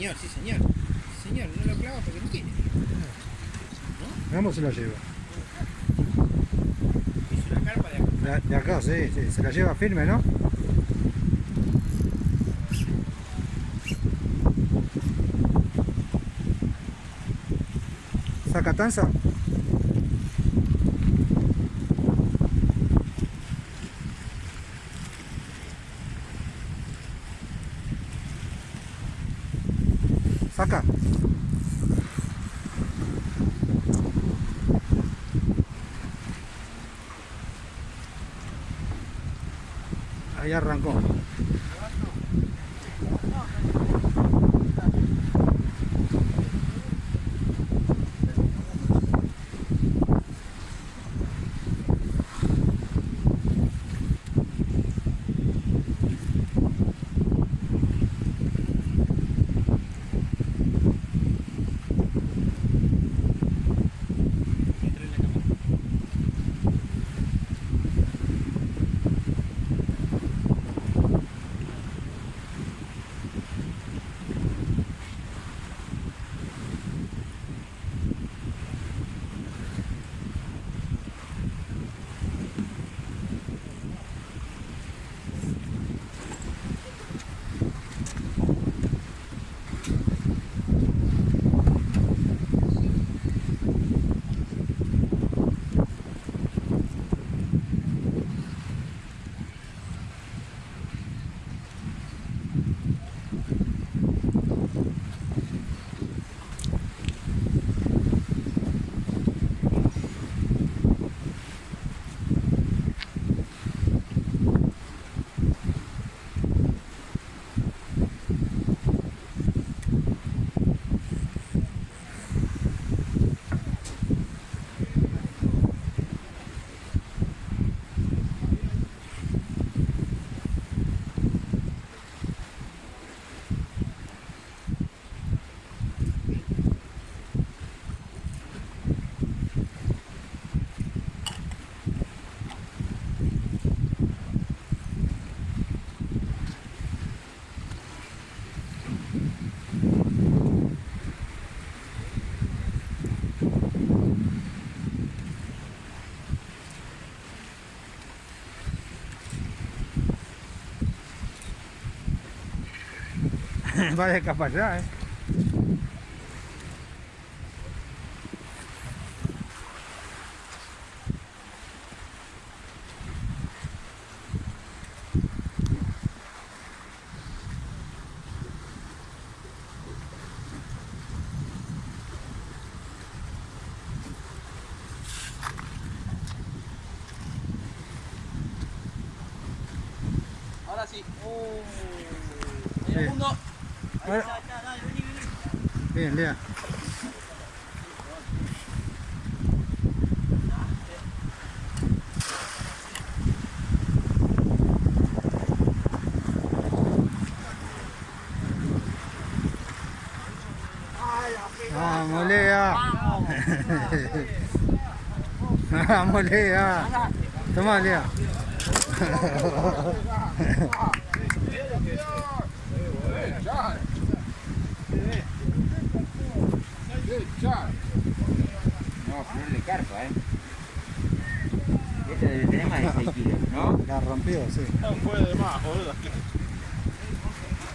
señor, sí señor. Sí señor, no lo clava porque no quiere. ¿No? Veamos si la lleva. Hizo una carpa de acá. De, de acá, sí, sí, se la lleva firme, ¿no? ¿Saca tanza? Saca. Ahí arrancó. Va de capa allá, eh. Ahora sí. Oh. Sí. 哎，练练。哎，啊，没力啊！哈哈，没力啊！怎么力？哈哈哈哈哈！5, ¿eh? Este debe tener más de 6 kilos, ¿no? La rompido, sí. No puede más, boludo.